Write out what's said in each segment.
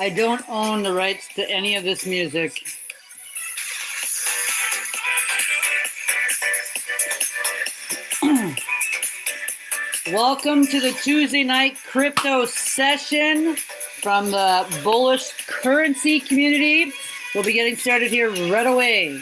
I don't own the rights to any of this music. Welcome to the Tuesday night crypto session from the bullish currency community. We'll be getting started here right away.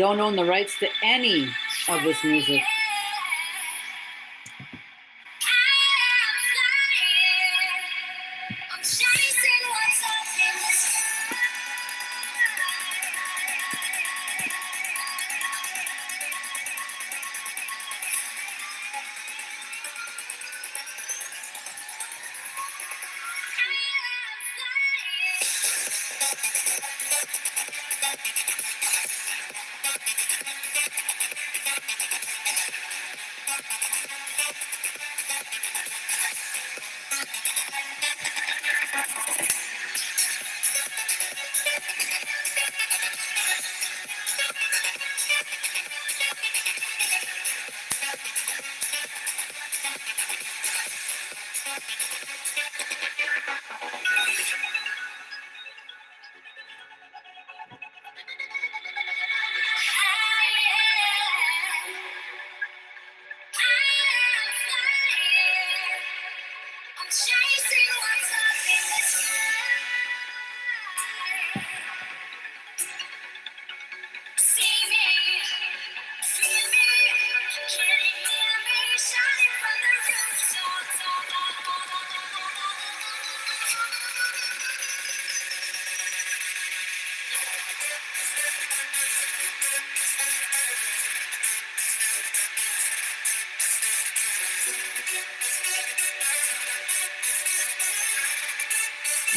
Don't own the rights to any of this music.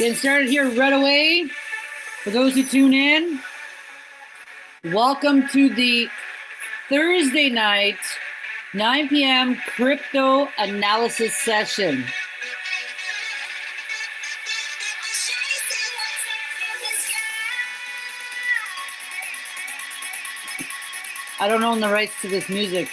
Getting started here right away. For those who tune in, welcome to the Thursday night, 9 p.m. crypto analysis session. I don't own the rights to this music.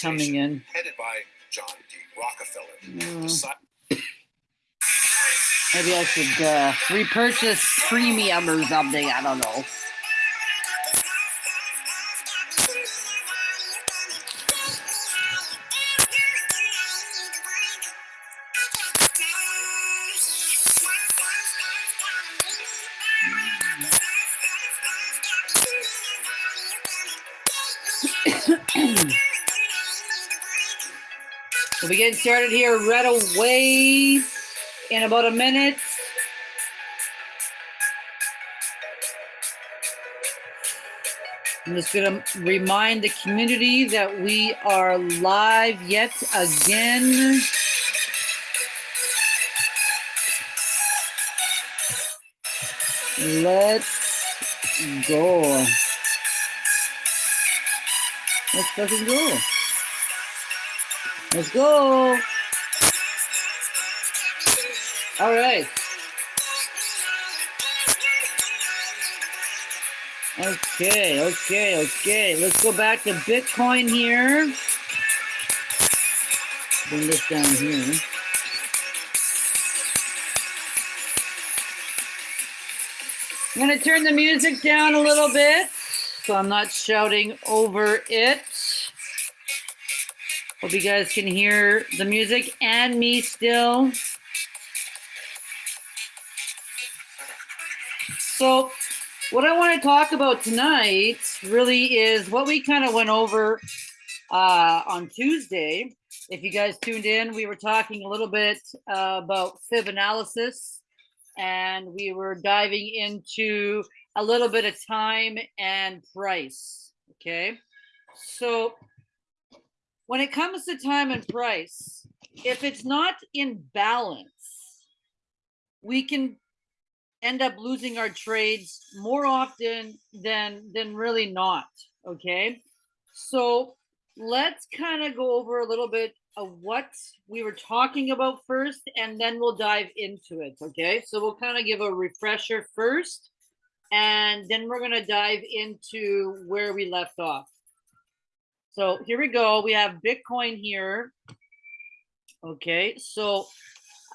Coming in. headed by John D. Rockefeller. Mm. Maybe I should uh, repurchase premium or something. I don't know. Started here right away in about a minute. I'm just going to remind the community that we are live yet again. Let's go. Let's fucking go. Let's go. All right. Okay, okay, okay. Let's go back to Bitcoin here. Bring this down here. I'm going to turn the music down a little bit so I'm not shouting over it. Hope you guys can hear the music and me still. So what I want to talk about tonight really is what we kind of went over uh, on Tuesday. If you guys tuned in, we were talking a little bit uh, about fib analysis and we were diving into a little bit of time and price. Okay. So when it comes to time and price, if it's not in balance, we can end up losing our trades more often than than really not okay? So let's kind of go over a little bit of what we were talking about first and then we'll dive into it okay? So we'll kind of give a refresher first and then we're going to dive into where we left off so here we go we have bitcoin here okay so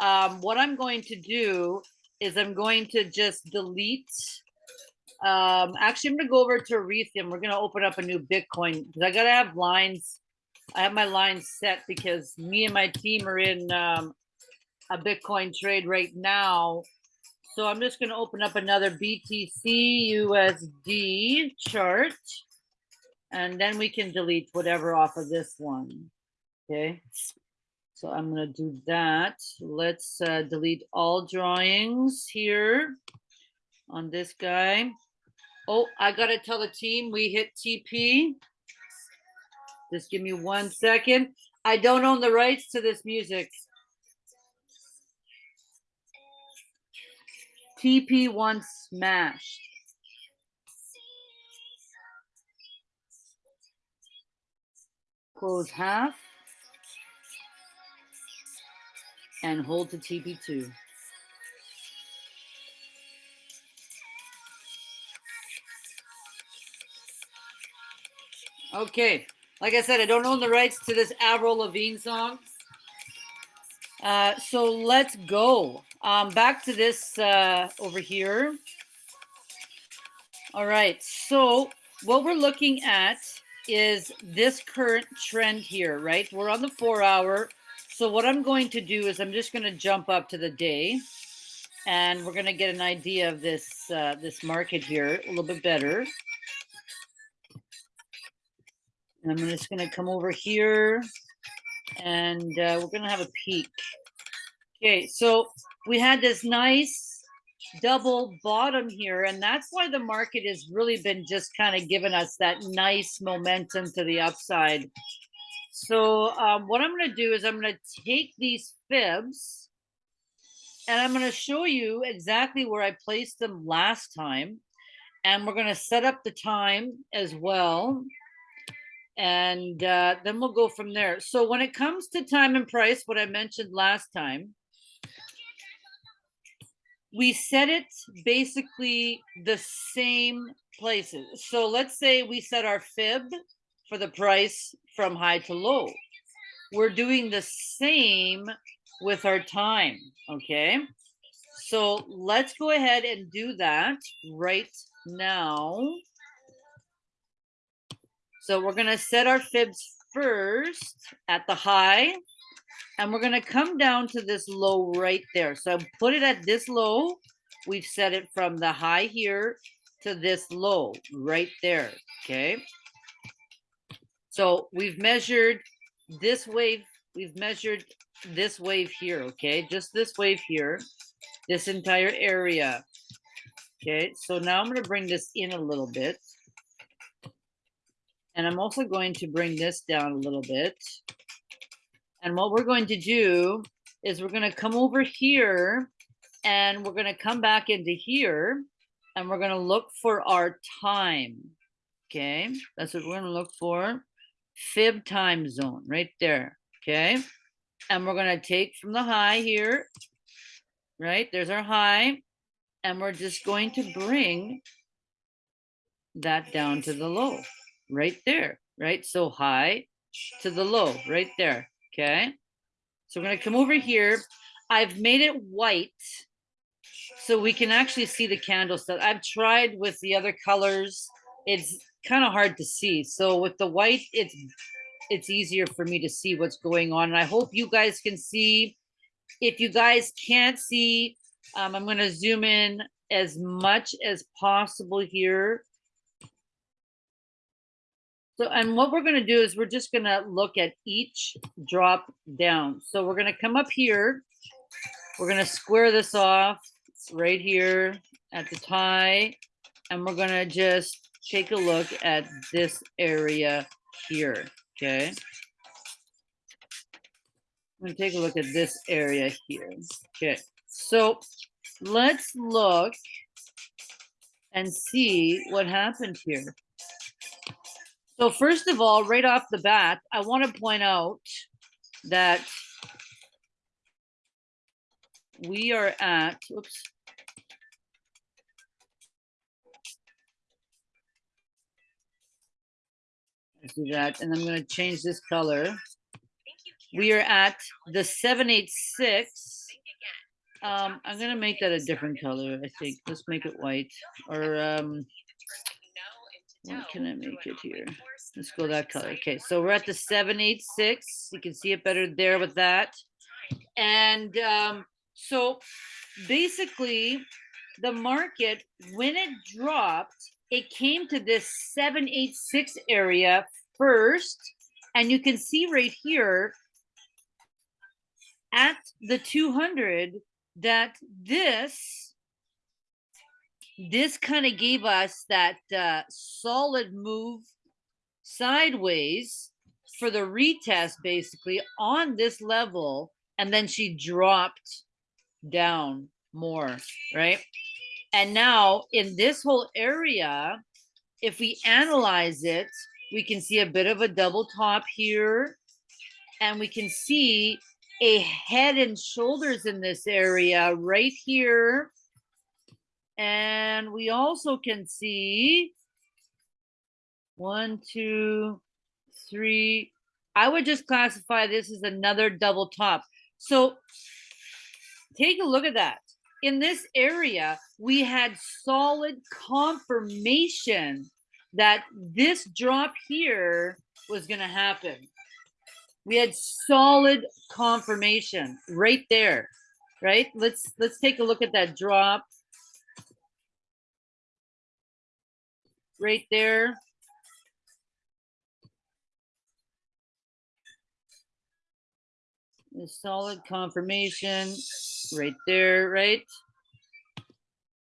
um, what i'm going to do is I'm going to just delete. Um, actually, I'm going to go over to Ethereum. We're going to open up a new Bitcoin because I got to have lines. I have my lines set because me and my team are in um, a Bitcoin trade right now. So I'm just going to open up another BTC USD chart and then we can delete whatever off of this one. Okay. So I'm going to do that. Let's uh, delete all drawings here on this guy. Oh, I got to tell the team we hit TP. Just give me one second. I don't own the rights to this music. TP once smashed. Close half. and hold to TP2. Okay, like I said, I don't own the rights to this Avril Lavigne song. Uh, so let's go. Um, back to this uh, over here. All right, so what we're looking at is this current trend here, right? We're on the four hour. So what I'm going to do is I'm just going to jump up to the day and we're going to get an idea of this uh, this market here a little bit better. And I'm just going to come over here and uh, we're going to have a peek. Okay, so we had this nice double bottom here and that's why the market has really been just kind of giving us that nice momentum to the upside so um, what I'm going to do is I'm going to take these fibs and I'm going to show you exactly where I placed them last time. And we're going to set up the time as well. And uh, then we'll go from there. So when it comes to time and price, what I mentioned last time, we set it basically the same places. So let's say we set our fib for the price from high to low. We're doing the same with our time, okay? So let's go ahead and do that right now. So we're gonna set our fibs first at the high, and we're gonna come down to this low right there. So put it at this low. We've set it from the high here to this low right there, okay? So we've measured this wave, we've measured this wave here, okay? Just this wave here, this entire area. Okay, so now I'm going to bring this in a little bit. And I'm also going to bring this down a little bit. And what we're going to do is we're going to come over here and we're going to come back into here and we're going to look for our time. Okay, that's what we're going to look for fib time zone right there. Okay. And we're going to take from the high here, right? There's our high. And we're just going to bring that down to the low right there, right? So high to the low right there. Okay. So we're going to come over here. I've made it white so we can actually see the candle stuff. I've tried with the other colors. It's kind of hard to see. So with the white, it's it's easier for me to see what's going on. And I hope you guys can see. If you guys can't see, um, I'm going to zoom in as much as possible here. So, and what we're gonna do is we're just gonna look at each drop down. So we're gonna come up here. We're gonna square this off right here at the tie. And we're gonna just take a look at this area here, okay? I'm gonna take a look at this area here. Okay, so let's look and see what happened here. So first of all, right off the bat, I want to point out that we are at, oops. Let's do that, and I'm gonna change this color. We are at the seven, eight, six. Um, I'm gonna make that a different color, I think. Let's make it white, or, um, what can I make it here? Let's go that color. Okay, so we're at the seven, eight, six. You can see it better there with that. And, um, so basically, the market, when it dropped, it came to this seven, eight, six area first. And you can see right here at the 200 that this this kind of gave us that uh, solid move sideways for the retest basically on this level and then she dropped down more right and now in this whole area if we analyze it we can see a bit of a double top here and we can see a head and shoulders in this area right here. And we also can see one, two, three. I would just classify this as another double top. So take a look at that. In this area, we had solid confirmation that this drop here was going to happen we had solid confirmation right there right let's let's take a look at that drop right there the solid confirmation right there right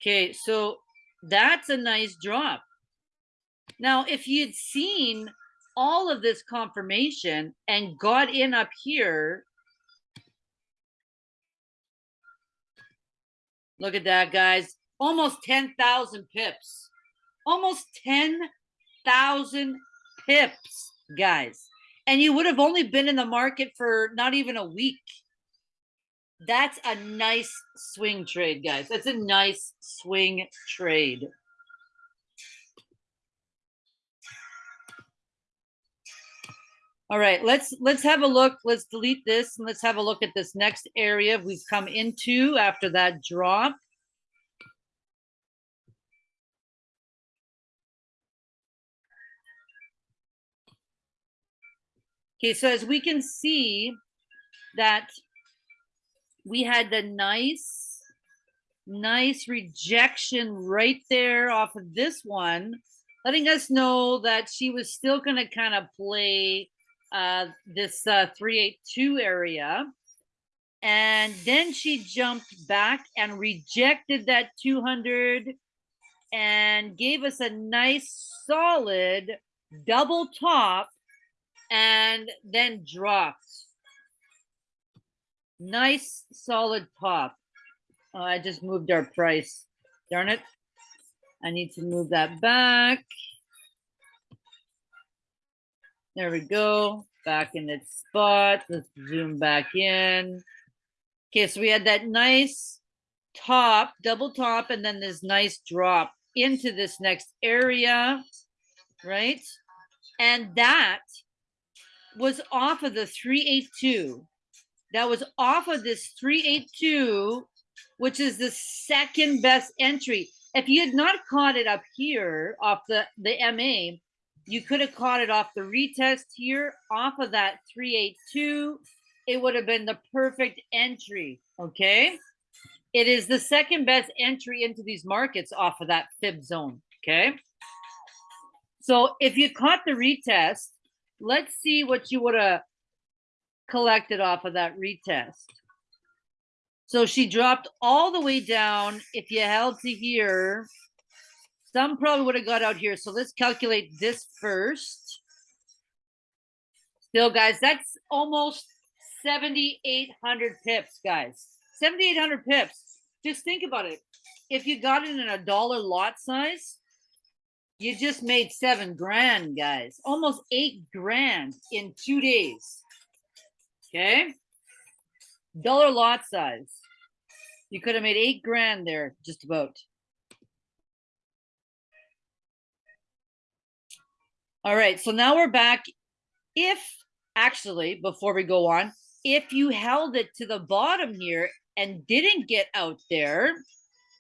okay so that's a nice drop now if you'd seen all of this confirmation and got in up here. Look at that, guys. Almost 10,000 pips. Almost 10,000 pips, guys. And you would have only been in the market for not even a week. That's a nice swing trade, guys. That's a nice swing trade. All right, let's let's have a look. Let's delete this and let's have a look at this next area we've come into after that drop. Okay, so as we can see that we had the nice, nice rejection right there off of this one, letting us know that she was still going to kind of play uh, this uh, 382 area. And then she jumped back and rejected that 200 and gave us a nice solid double top and then drops. Nice solid top. Oh, I just moved our price. Darn it. I need to move that back. There we go. Back in its spot. Let's zoom back in. Okay, so we had that nice top, double top, and then this nice drop into this next area, right? And that was off of the 382. That was off of this 382, which is the second best entry. If you had not caught it up here off the, the MA, you could have caught it off the retest here, off of that 382. It would have been the perfect entry, okay? It is the second best entry into these markets off of that fib zone, okay? So if you caught the retest, let's see what you would have collected off of that retest. So she dropped all the way down. If you held to here, some probably would have got out here. So let's calculate this first. Still, guys, that's almost 7,800 pips, guys. 7,800 pips. Just think about it. If you got it in a dollar lot size, you just made seven grand, guys. Almost eight grand in two days. Okay? Dollar lot size. You could have made eight grand there, just about. All right, so now we're back. If actually, before we go on, if you held it to the bottom here and didn't get out there,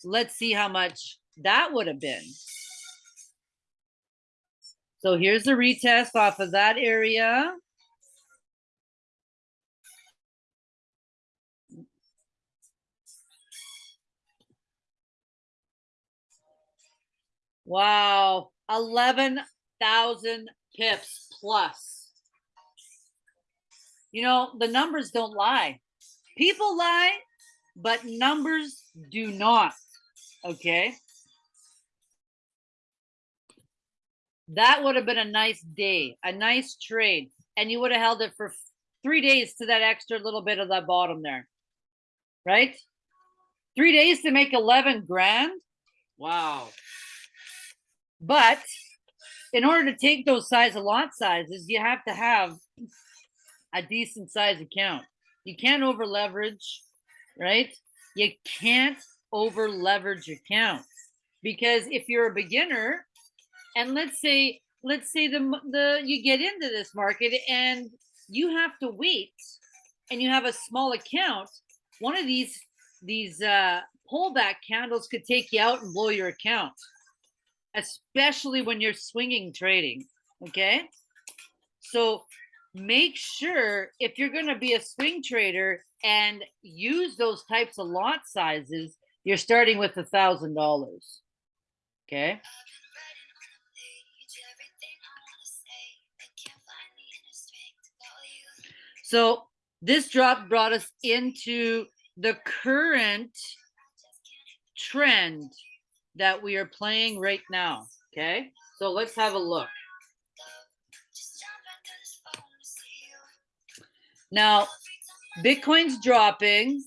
let's see how much that would have been. So here's the retest off of that area. Wow, 11,000 pips plus. You know, the numbers don't lie. People lie, but numbers do not. Okay. That would have been a nice day, a nice trade. And you would have held it for three days to that extra little bit of that bottom there. Right? Three days to make 11 grand. Wow. But in order to take those size of lot sizes, you have to have a decent size account. You can't over leverage, right? You can't over leverage accounts because if you're a beginner and let's say let's say the the you get into this market and you have to wait and you have a small account, one of these these uh pullback candles could take you out and blow your account especially when you're swinging trading. Okay. So make sure if you're going to be a swing trader and use those types of lot sizes, you're starting with a thousand dollars. Okay. So this drop brought us into the current trend that we are playing right now. Okay, so let's have a look. Now, Bitcoin's dropping.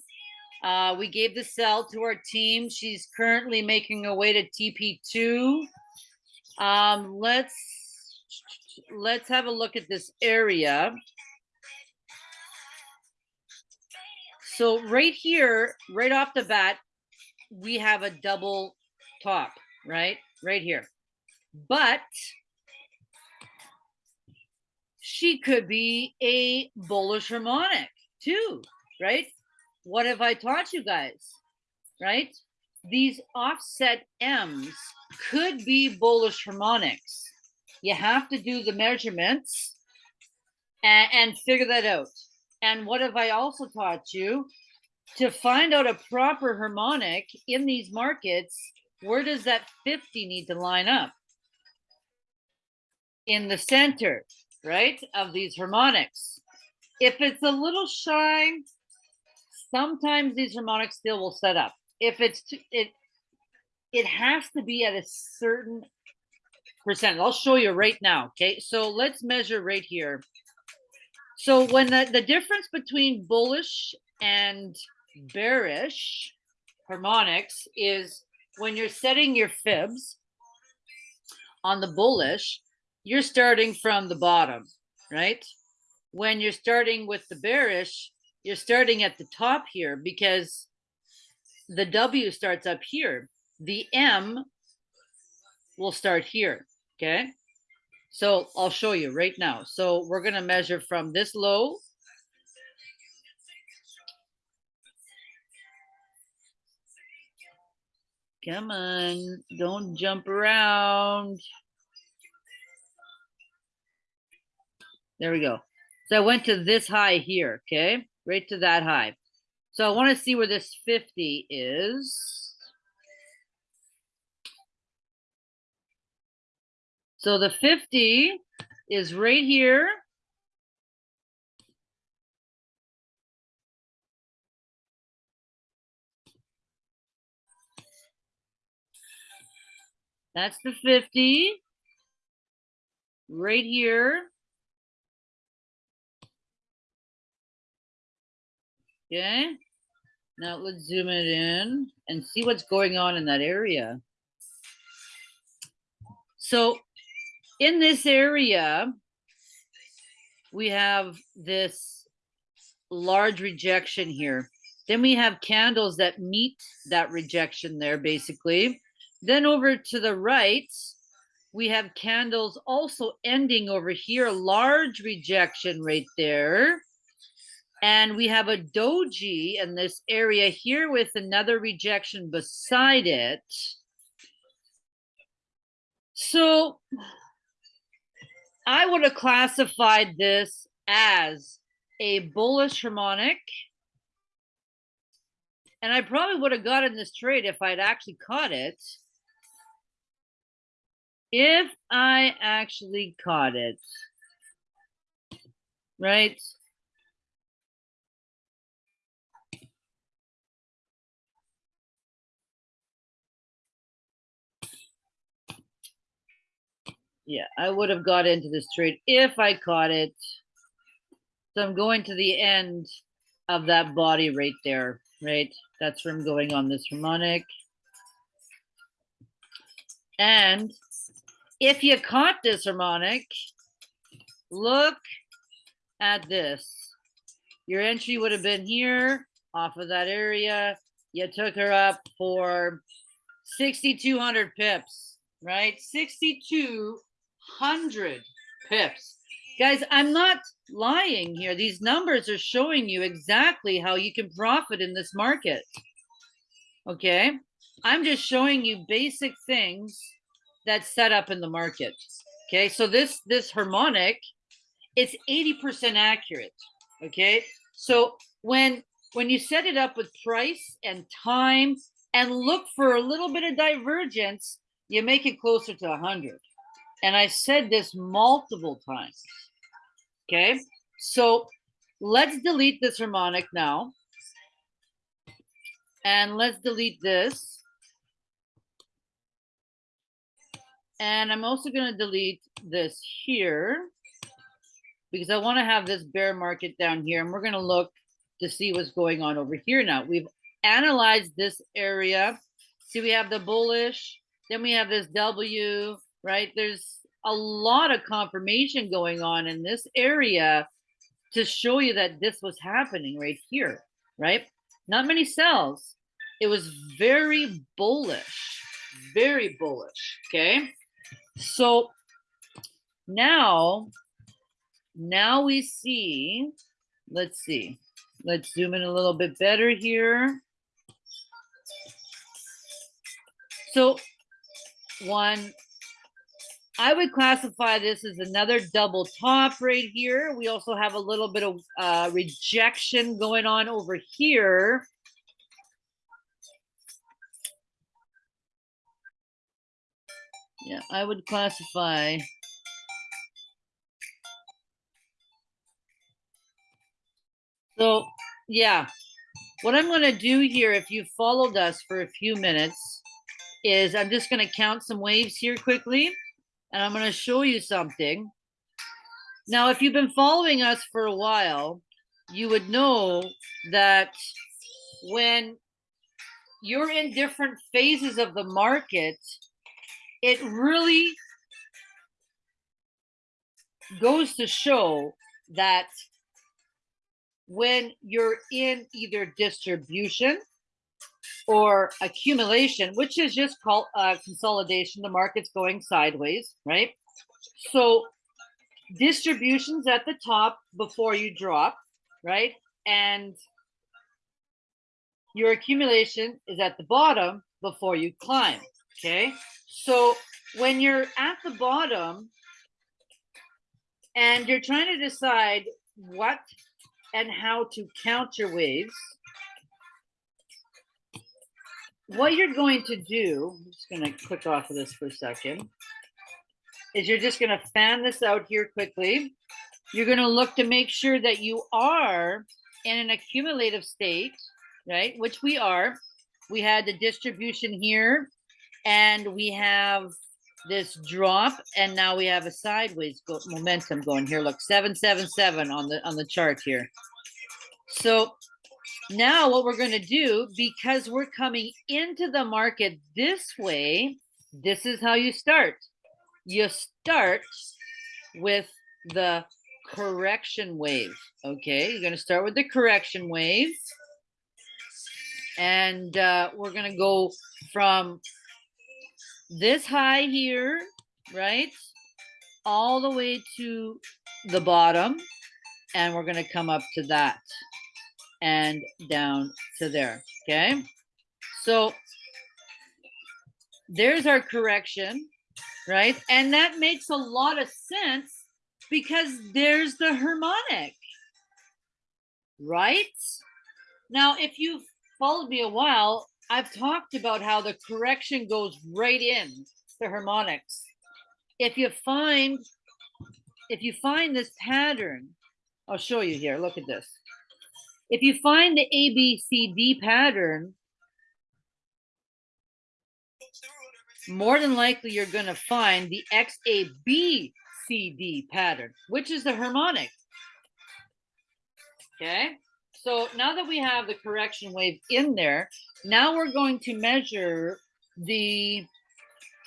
Uh, we gave the sell to our team. She's currently making her way to TP2. Um, let's let's have a look at this area. So right here, right off the bat, we have a double top, right? Right here. But she could be a bullish harmonic too, right? What have I taught you guys, right? These offset M's could be bullish harmonics. You have to do the measurements and, and figure that out. And what have I also taught you? To find out a proper harmonic in these markets, where does that 50 need to line up? In the center, right, of these harmonics. If it's a little shy, sometimes these harmonics still will set up. If it's too, it, it has to be at a certain percent. I'll show you right now. Okay, so let's measure right here. So when the, the difference between bullish and bearish harmonics is when you're setting your fibs on the bullish, you're starting from the bottom, right? When you're starting with the bearish, you're starting at the top here because the W starts up here. The M will start here, okay? So I'll show you right now. So we're going to measure from this low Come on, don't jump around. There we go. So I went to this high here, okay? Right to that high. So I want to see where this 50 is. So the 50 is right here. That's the 50. Right here. Okay. Now let's zoom it in and see what's going on in that area. So in this area, we have this large rejection here. Then we have candles that meet that rejection there, basically. Then over to the right, we have candles also ending over here, large rejection right there. And we have a doji in this area here with another rejection beside it. So I would have classified this as a bullish harmonic. And I probably would have gotten this trade if I'd actually caught it. If I actually caught it, right? Yeah, I would have got into this trade if I caught it. So I'm going to the end of that body right there, right? That's where I'm going on this harmonic. And if you caught this harmonic, look at this. Your entry would have been here off of that area. You took her up for 6,200 pips, right? 6,200 pips. Guys, I'm not lying here. These numbers are showing you exactly how you can profit in this market. Okay. I'm just showing you basic things that's set up in the market. Okay. So this, this harmonic, it's 80% accurate. Okay. So when, when you set it up with price and time and look for a little bit of divergence, you make it closer to 100. And I said this multiple times. Okay, so let's delete this harmonic now. And let's delete this. And I'm also going to delete this here because I want to have this bear market down here. And we're going to look to see what's going on over here now. We've analyzed this area. See, we have the bullish, then we have this W, right? There's a lot of confirmation going on in this area to show you that this was happening right here, right? Not many sells. It was very bullish, very bullish, okay? So now, now we see, let's see, let's zoom in a little bit better here. So one, I would classify this as another double top right here. We also have a little bit of uh, rejection going on over here. Yeah, I would classify. So, yeah, what I'm going to do here, if you followed us for a few minutes, is I'm just going to count some waves here quickly and I'm going to show you something. Now, if you've been following us for a while, you would know that when you're in different phases of the market, it really goes to show that when you're in either distribution or accumulation, which is just called uh, consolidation. The market's going sideways, right? So distributions at the top before you drop, right? And your accumulation is at the bottom before you climb, okay? So when you're at the bottom and you're trying to decide what and how to count your waves, what you're going to do, I'm just gonna click off of this for a second, is you're just gonna fan this out here quickly. You're gonna look to make sure that you are in an accumulative state, right? Which we are. We had the distribution here and we have this drop and now we have a sideways go momentum going here. Look, 777 on the on the chart here. So now what we're going to do because we're coming into the market this way, this is how you start. You start with the correction wave. Okay, you're going to start with the correction wave. And uh, we're going to go from this high here, right? All the way to the bottom. And we're going to come up to that and down to there. Okay. So there's our correction, right? And that makes a lot of sense because there's the harmonic, right? Now, if you've followed me a while, I've talked about how the correction goes right in the harmonics. If you find, if you find this pattern, I'll show you here, look at this. If you find the ABCD pattern, more than likely you're going to find the XABCD pattern, which is the harmonic. Okay, so now that we have the correction wave in there, now we're going to measure the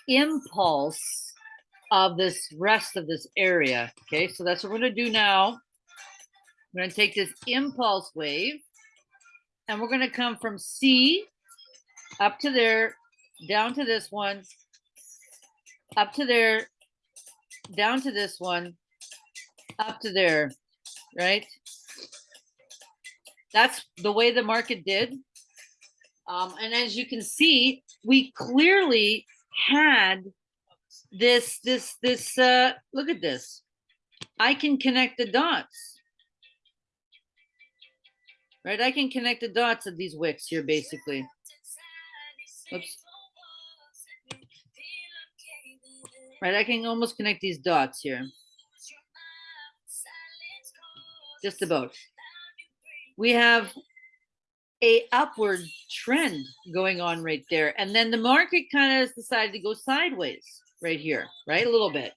impulse of this rest of this area. Okay, so that's what we're going to do now. We're going to take this impulse wave and we're going to come from C up to there, down to this one, up to there, down to this one, up to there, right? That's the way the market did. Um, and as you can see, we clearly had this, this, this, uh, look at this. I can connect the dots right? I can connect the dots of these wicks here, basically. Oops. Right, I can almost connect these dots here. Just about. We have a upward trend going on right there. And then the market kind of has decided to go sideways right here, right? A little bit.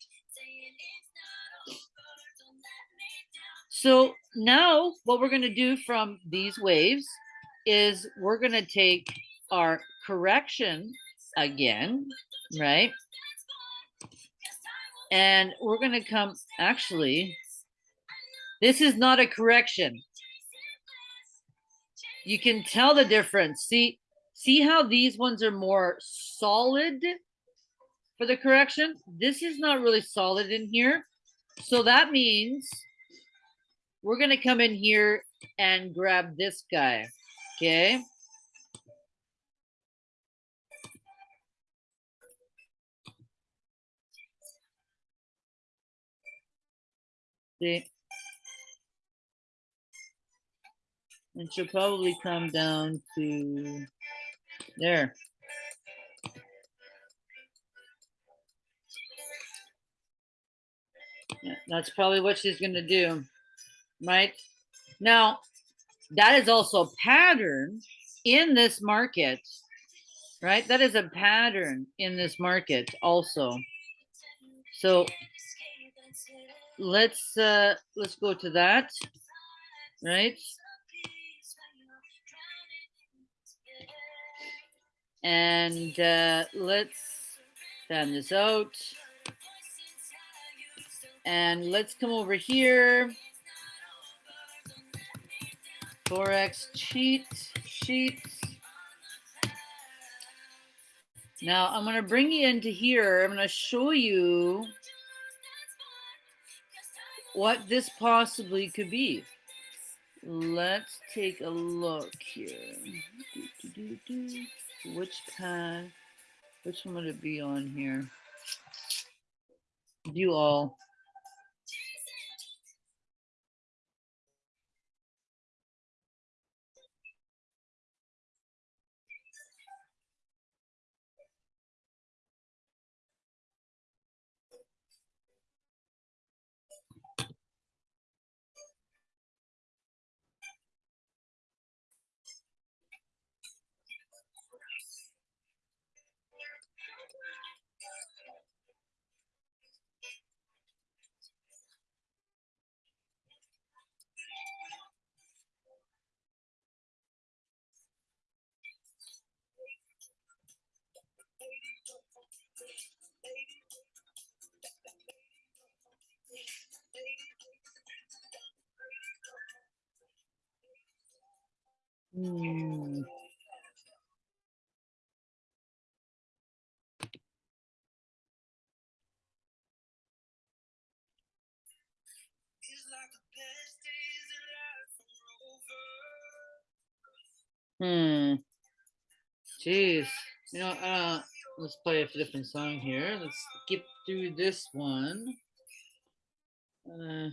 So now what we're going to do from these waves is we're going to take our correction again, right? And we're going to come, actually, this is not a correction. You can tell the difference. See, see how these ones are more solid for the correction? This is not really solid in here. So that means we're going to come in here and grab this guy. Okay. See? And she'll probably come down to there. Yeah, that's probably what she's going to do right? Now, that is also a pattern in this market, right? That is a pattern in this market also. So let's uh let's go to that, right? And uh let's fan this out. And let's come over here Forex cheat sheets. Now I'm going to bring you into here. I'm going to show you what this possibly could be. Let's take a look here. Do, do, do, which path? Which one would it be on here? View all. Hmm. Hmm. Jeez. You know, uh, let's play a different song here. Let's skip through this one. Uh,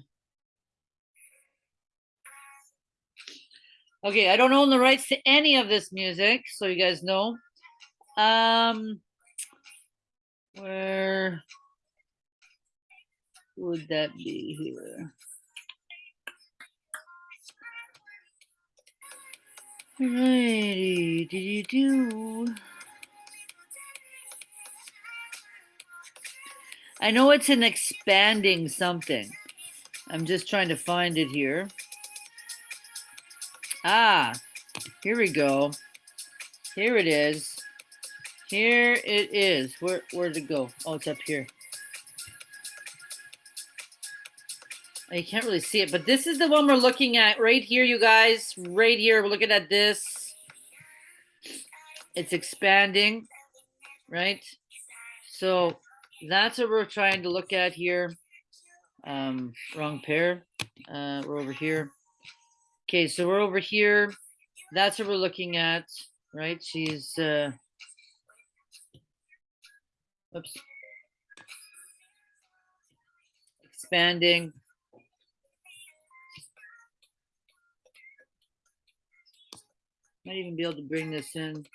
okay, I don't own the rights to any of this music, so you guys know. Um, where would that be here? Alrighty, do you do? I know it's an expanding something. I'm just trying to find it here. Ah, here we go. Here it is. Here it is. Where where'd it go? Oh, it's up here. You can't really see it, but this is the one we're looking at right here, you guys. Right here, we're looking at this. It's expanding, right? So that's what we're trying to look at here. Um, wrong pair. Uh, we're over here. Okay, so we're over here. That's what we're looking at, right? She's uh oops. Expanding. Might even be able to bring this in.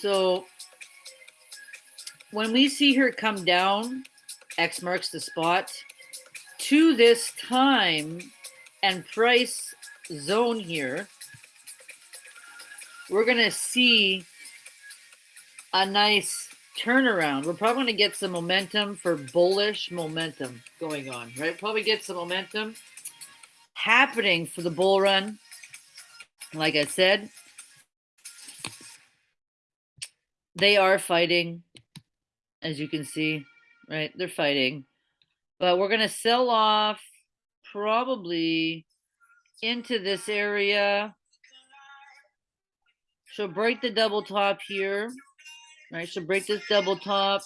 So when we see her come down, X marks the spot, to this time and price zone here, we're going to see a nice turnaround. We're probably going to get some momentum for bullish momentum going on, right? Probably get some momentum happening for the bull run. Like I said, they are fighting, as you can see, right? They're fighting. But we're going to sell off probably into this area. She'll break the double top here, right? She'll break this double top.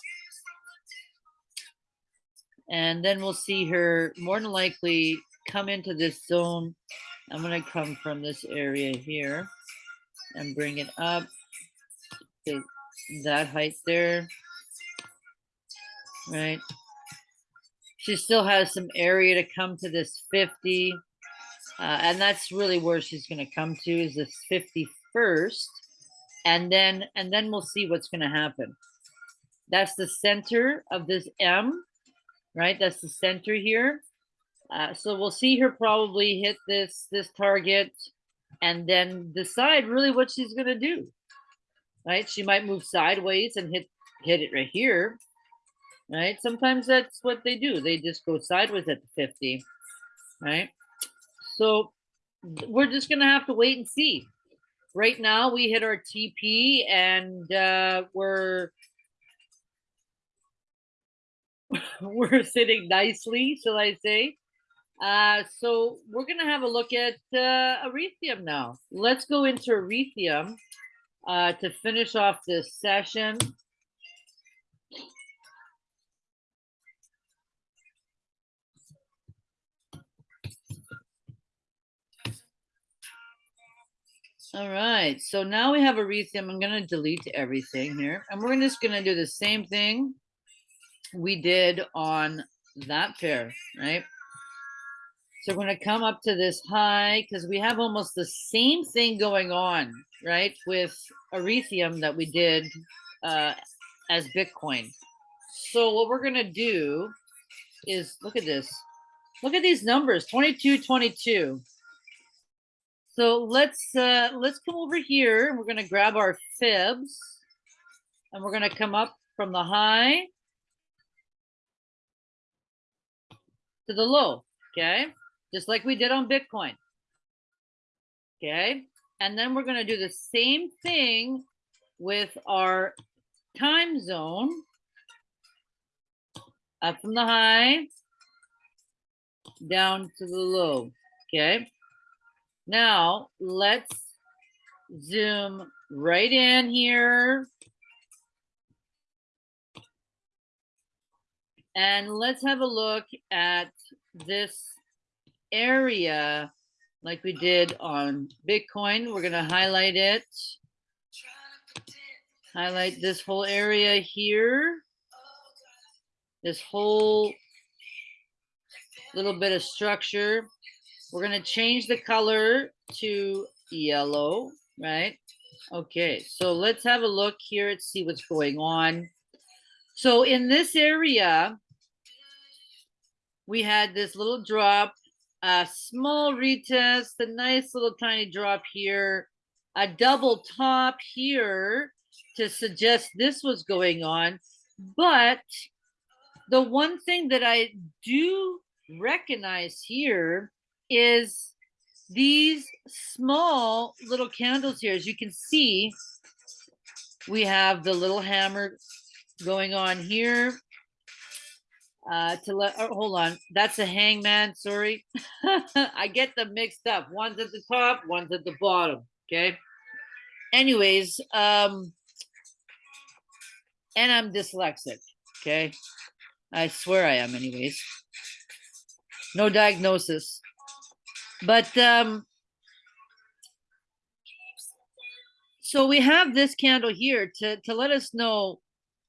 And then we'll see her more than likely come into this zone. I'm going to come from this area here and bring it up to that height there. Right. She still has some area to come to this 50. Uh, and that's really where she's going to come to is this 51st. And then, and then we'll see what's going to happen. That's the center of this M, right? That's the center here. Uh, so we'll see her probably hit this, this target and then decide really what she's going to do right? She might move sideways and hit hit it right here, right? Sometimes that's what they do. They just go sideways at the 50, right? So we're just gonna have to wait and see. Right now we hit our TP and uh, we're we're sitting nicely, shall I say? Uh, so we're gonna have a look at uh, Ethereum now. Let's go into Ethereum uh, to finish off this session. All right, so now we have Ethereum. I'm going to delete everything here. And we're just going to do the same thing we did on that pair, right? So we're going to come up to this high because we have almost the same thing going on, right, with Ethereum that we did uh, as Bitcoin. So what we're going to do is look at this. Look at these numbers, 22, 22. So let's uh, let's come over here and we're going to grab our fibs and we're going to come up from the high to the low, okay? Just like we did on Bitcoin. Okay, and then we're going to do the same thing with our time zone up from the high down to the low. Okay. Now let's zoom right in here. And let's have a look at this area like we did on Bitcoin. We're going to highlight it. Highlight this whole area here. This whole little bit of structure. We're going to change the color to yellow, right? Okay, so let's have a look here and see what's going on. So in this area, we had this little drop, a small retest, a nice little tiny drop here, a double top here to suggest this was going on. But the one thing that I do recognize here is these small little candles here. As you can see, we have the little hammer going on here. Uh, to let, oh, hold on, that's a hangman, sorry. I get them mixed up. One's at the top, one's at the bottom, okay? Anyways, um, and I'm dyslexic, okay? I swear I am anyways. No diagnosis. But um so we have this candle here to to let us know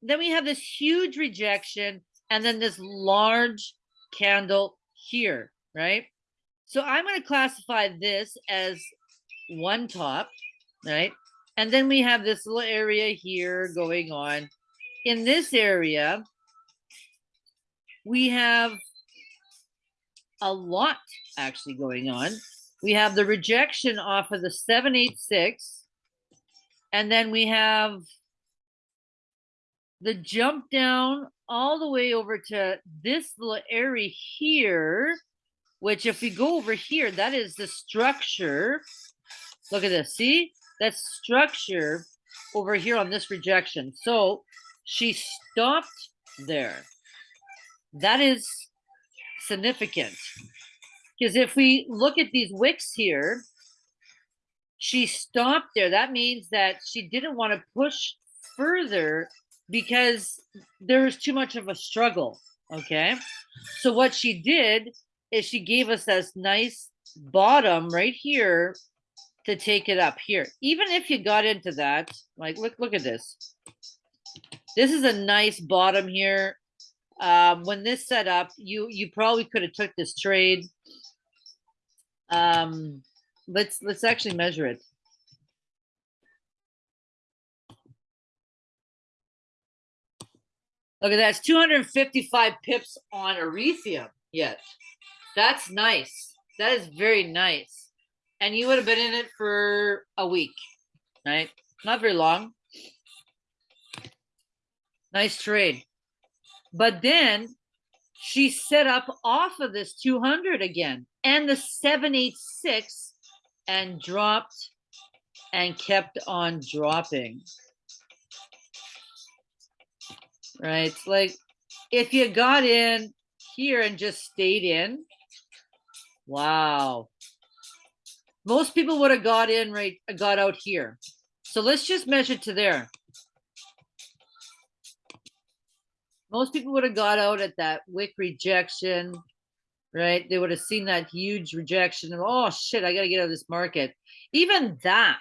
then we have this huge rejection and then this large candle here, right? So I'm going to classify this as one top, right? And then we have this little area here going on. In this area, we have a lot actually going on. We have the rejection off of the 786, and then we have the jump down all the way over to this little area here, which if we go over here, that is the structure. Look at this, see? That structure over here on this rejection. So she stopped there. That is significant. Because if we look at these wicks here, she stopped there. That means that she didn't want to push further because there was too much of a struggle. Okay. So what she did is she gave us this nice bottom right here to take it up here. Even if you got into that, like look, look at this. This is a nice bottom here um, when this set up, you you probably could have took this trade. Um, let's let's actually measure it. Look at that, it's 255 pips on Ethereum. Yes, that's nice. That is very nice. And you would have been in it for a week, right? Not very long. Nice trade. But then she set up off of this 200 again and the 786 and dropped and kept on dropping. Right? Like if you got in here and just stayed in, wow. Most people would have got in right, got out here. So let's just measure to there. Most people would have got out at that wick rejection, right? They would have seen that huge rejection and oh shit, I gotta get out of this market. Even that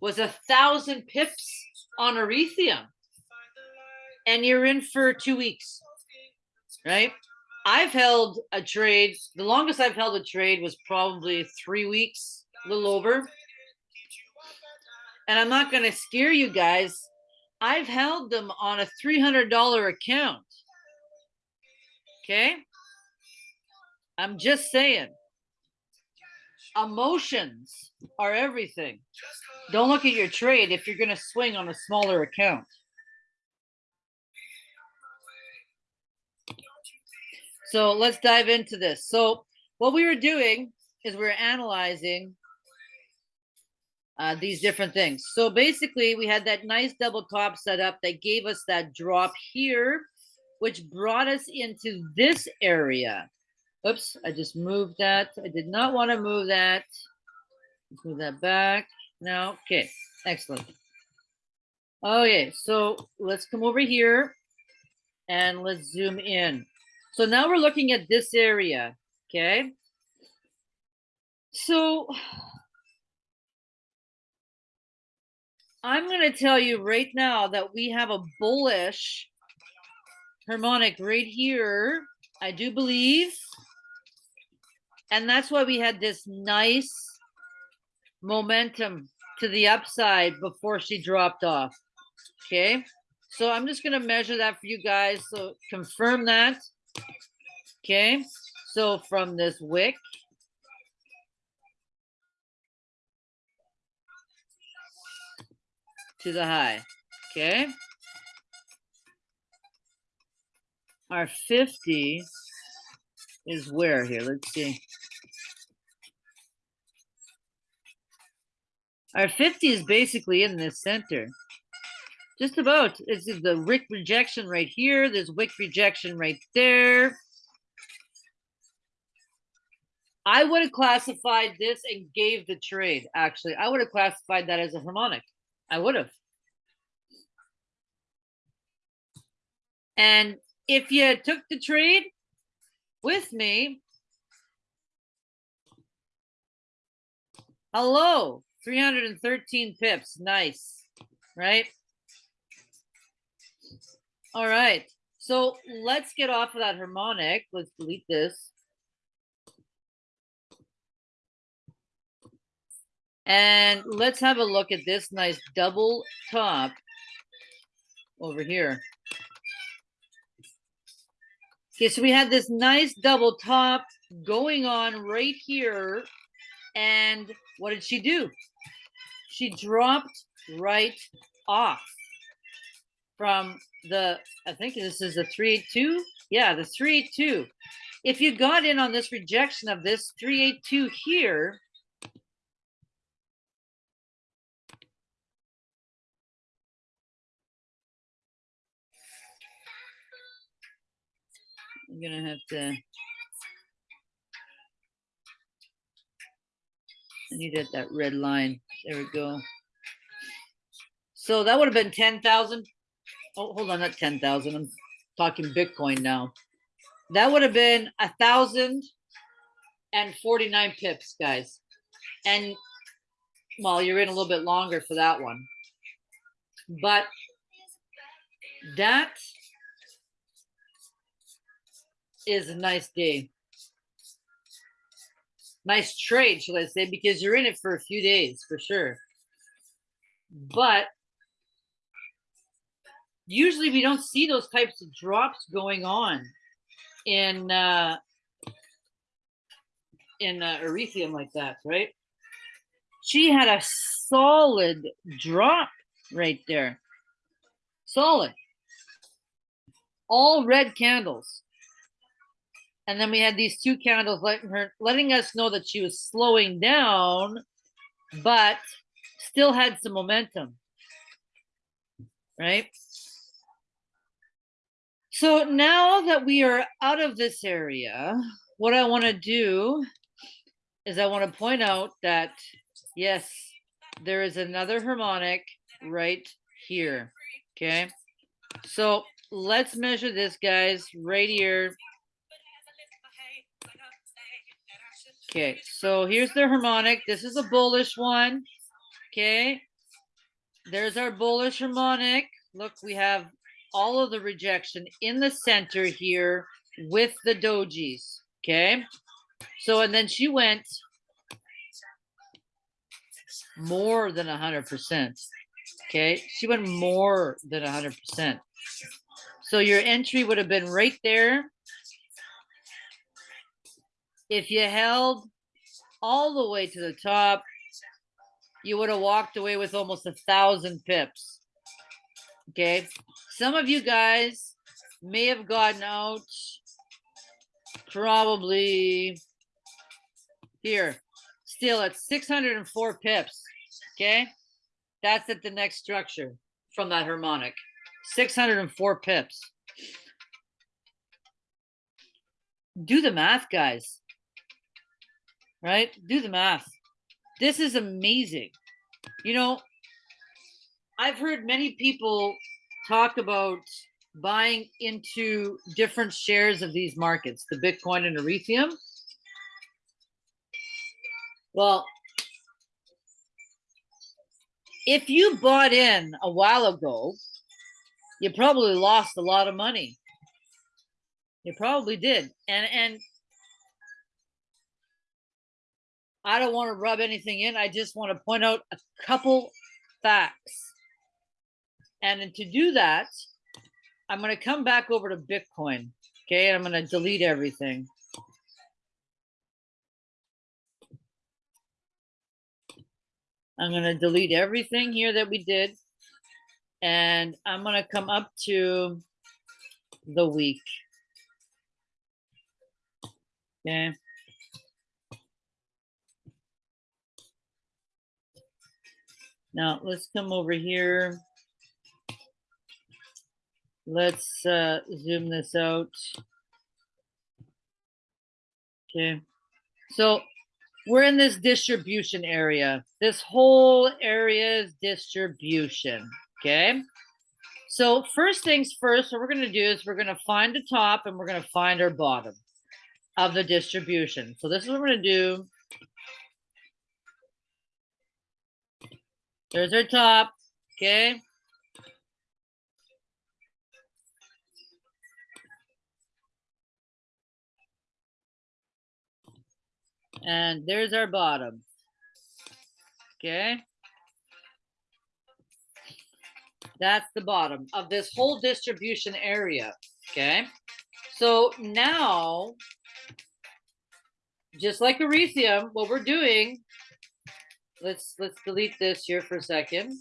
was a thousand pips on Ethereum. And you're in for two weeks, right? I've held a trade, the longest I've held a trade was probably three weeks, a little over. And I'm not going to scare you guys I've held them on a $300 account. Okay. I'm just saying. Emotions are everything. Don't look at your trade if you're going to swing on a smaller account. So let's dive into this. So what we were doing is we are analyzing uh, these different things. So basically we had that nice double top set up that gave us that drop here, which brought us into this area. Oops, I just moved that. I did not want to move that. Let's move that back. Now, okay, excellent. Okay, so let's come over here and let's zoom in. So now we're looking at this area, okay? So I'm going to tell you right now that we have a bullish harmonic right here, I do believe. And that's why we had this nice momentum to the upside before she dropped off. Okay. So I'm just going to measure that for you guys. So confirm that. Okay. So from this wick to the high. Okay. Our 50 is where here? Let's see. Our 50 is basically in this center. Just about. It's is the wick rejection right here. There's wick rejection right there. I would have classified this and gave the trade, actually. I would have classified that as a harmonic. I would have. And if you took the trade with me, hello, 313 pips. Nice, right? All right. So let's get off of that harmonic. Let's delete this. And let's have a look at this nice double top over here. Okay, so we had this nice double top going on right here. And what did she do? She dropped right off from the, I think this is a 382. Yeah, the 382. If you got in on this rejection of this 382 here, I'm gonna have to. I need that, red line. There we go. So that would have been 10,000. Oh, hold on, not 10,000. I'm talking Bitcoin now. That would have been a thousand and 49 pips, guys. And well, you're in a little bit longer for that one. But that is a nice day. Nice trade, shall I say, because you're in it for a few days for sure. But usually we don't see those types of drops going on in uh, in uh, Ethereum like that, right? She had a solid drop right there. Solid. All red candles. And then we had these two candles letting her letting us know that she was slowing down, but still had some momentum. Right? So now that we are out of this area, what I want to do is I want to point out that yes, there is another harmonic right here. Okay. So let's measure this, guys, right here. Okay, so here's the harmonic. This is a bullish one. Okay. There's our bullish harmonic. Look, we have all of the rejection in the center here with the dojis. Okay. So, and then she went more than 100%. Okay. She went more than 100%. So your entry would have been right there if you held all the way to the top, you would have walked away with almost a thousand pips. Okay. Some of you guys may have gotten out probably here, still at 604 pips. Okay. That's at the next structure from that harmonic. 604 pips. Do the math, guys right? Do the math. This is amazing. You know, I've heard many people talk about buying into different shares of these markets, the Bitcoin and Ethereum. Well, if you bought in a while ago, you probably lost a lot of money. You probably did. And and I don't want to rub anything in. I just want to point out a couple facts. And to do that, I'm going to come back over to Bitcoin. Okay, and I'm going to delete everything. I'm going to delete everything here that we did. And I'm going to come up to the week. Okay. Now let's come over here. Let's uh, zoom this out. Okay. So we're in this distribution area. This whole area is distribution. Okay. So first things first, what we're going to do is we're going to find the top and we're going to find our bottom of the distribution. So this is what we're going to do. There's our top. Okay. And there's our bottom. Okay. That's the bottom of this whole distribution area. Okay. So now, just like Ethereum, what we're doing, let's let's delete this here for a second.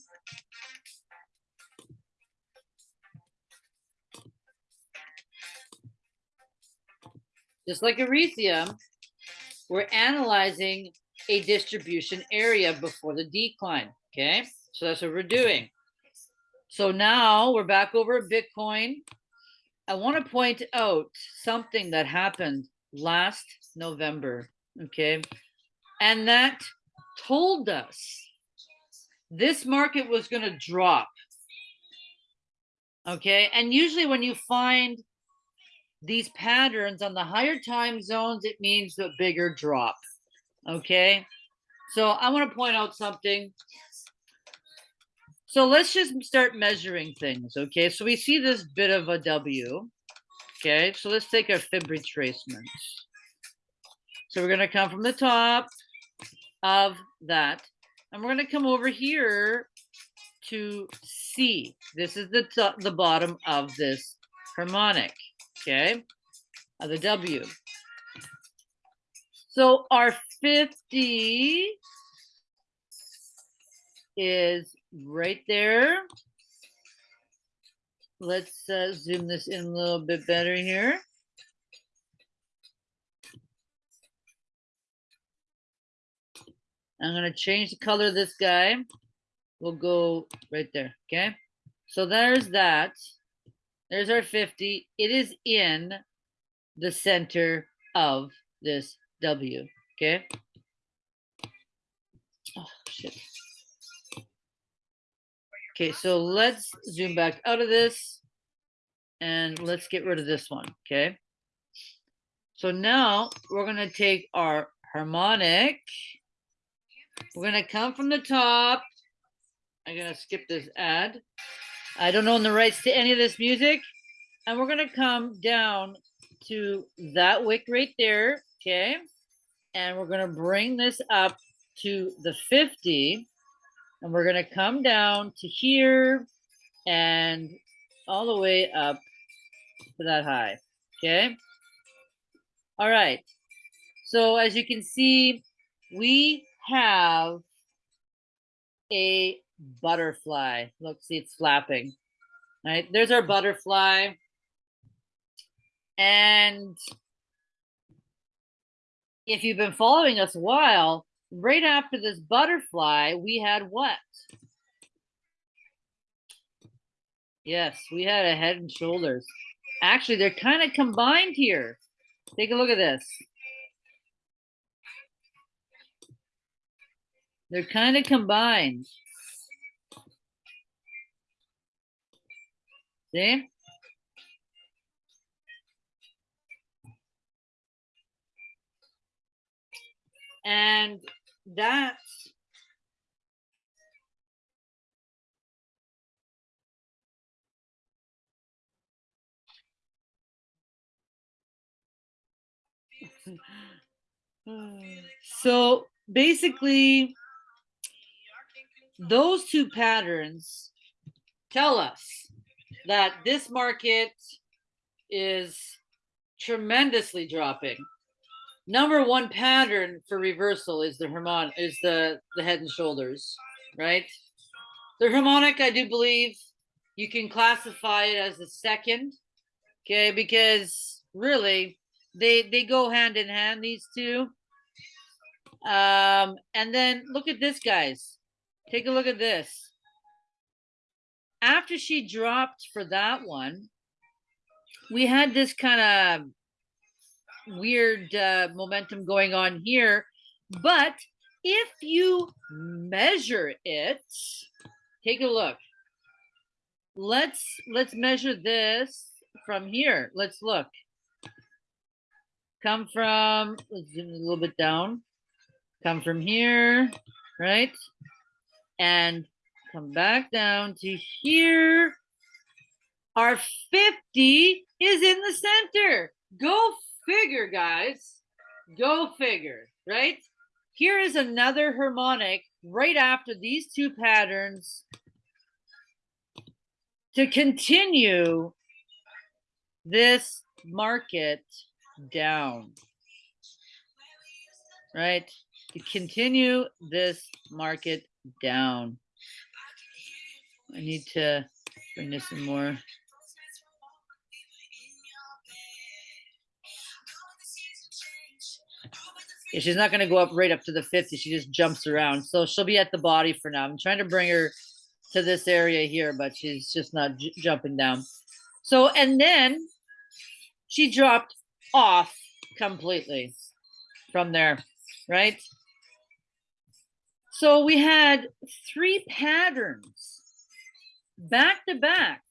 Just like Ethereum, we're analyzing a distribution area before the decline. Okay, so that's what we're doing. So now we're back over at Bitcoin. I want to point out something that happened last November. Okay, and that told us this market was going to drop. Okay, and usually when you find these patterns on the higher time zones, it means a bigger drop. Okay, so I want to point out something. So let's just start measuring things. Okay, so we see this bit of a W. Okay, so let's take our fib retracements. So we're going to come from the top of that, and we're going to come over here to C. This is the the bottom of this harmonic okay, of the W. So our 50 is right there. Let's uh, zoom this in a little bit better here. I'm going to change the color of this guy. We'll go right there, okay? So there's that. There's our 50. It is in the center of this W, okay? Oh, shit. Okay, so let's zoom back out of this and let's get rid of this one, okay? So now we're gonna take our harmonic. We're gonna come from the top. I'm gonna skip this ad. I don't own the rights to any of this music. And we're going to come down to that wick right there. Okay. And we're going to bring this up to the 50. And we're going to come down to here and all the way up to that high. Okay. All right. So as you can see, we have a butterfly. Look, see, it's flapping. All right, there's our butterfly. And if you've been following us a while, right after this butterfly, we had what? Yes, we had a head and shoulders. Actually, they're kind of combined here. Take a look at this. They're kind of combined. See? And that's so basically those two patterns tell us that this market is tremendously dropping. Number one pattern for reversal is the harmonic is the the head and shoulders, right? The harmonic, I do believe you can classify it as the second, okay, because really they they go hand in hand these two um and then look at this guys take a look at this. After she dropped for that one we had this kind of weird uh, momentum going on here. But if you measure it take a look. Let's let's measure this from here. Let's look. Come from, let's zoom a little bit down, come from here, right? And come back down to here. Our 50 is in the center. Go figure, guys. Go figure, right? Here is another harmonic right after these two patterns to continue this market down. Right? To continue this market down. I need to bring this in more. Yeah, she's not going to go up right up to the 50. She just jumps around. So she'll be at the body for now. I'm trying to bring her to this area here, but she's just not jumping down. So, and then she dropped off completely from there, right? So we had three patterns back to back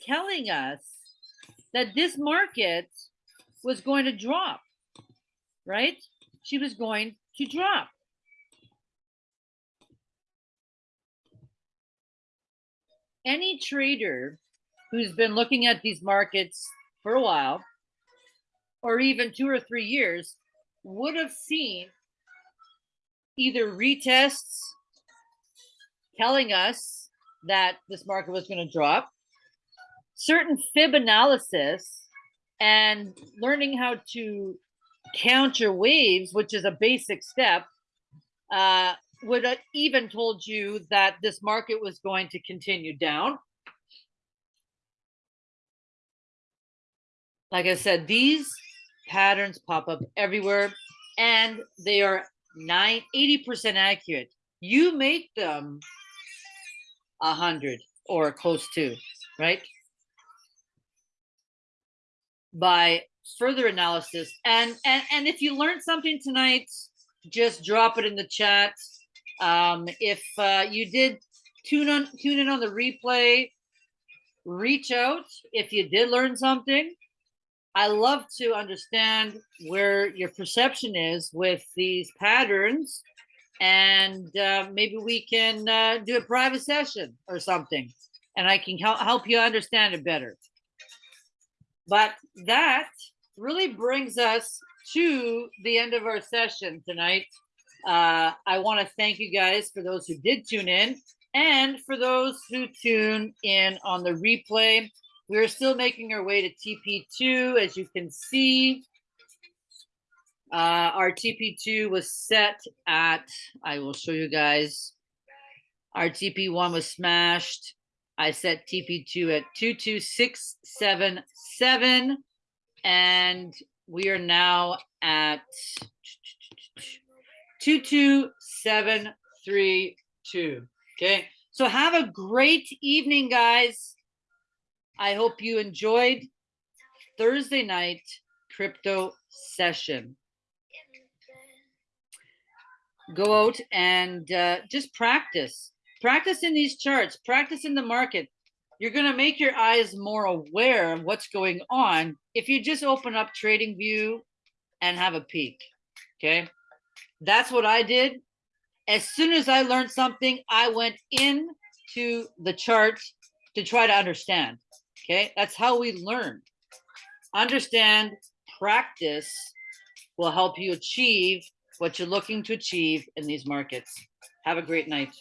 telling us that this market was going to drop, right? She was going to drop. Any trader who's been looking at these markets for a while or even two or three years would have seen either retests telling us that this market was going to drop, certain fib analysis, and learning how to counter waves, which is a basic step, uh, would have even told you that this market was going to continue down. Like I said, these patterns pop up everywhere and they are nine, 80% accurate. You make them a hundred or close to, right? By further analysis. And, and, and if you learned something tonight, just drop it in the chat. Um, if uh, you did tune on tune in on the replay, reach out if you did learn something. I love to understand where your perception is with these patterns, and uh, maybe we can uh, do a private session or something, and I can help help you understand it better. But that really brings us to the end of our session tonight. Uh, I want to thank you guys for those who did tune in and for those who tune in on the replay. We're still making our way to TP2, as you can see. Uh, our TP2 was set at, I will show you guys. Our TP1 was smashed. I set TP2 at 22677 and we are now at 22732. Okay. So have a great evening, guys. I hope you enjoyed Thursday night crypto session. Go out and uh, just practice. Practice in these charts, practice in the market. You're going to make your eyes more aware of what's going on if you just open up TradingView and have a peek. Okay. That's what I did. As soon as I learned something, I went in to the chart to try to understand. Okay, that's how we learn. Understand, practice will help you achieve what you're looking to achieve in these markets. Have a great night.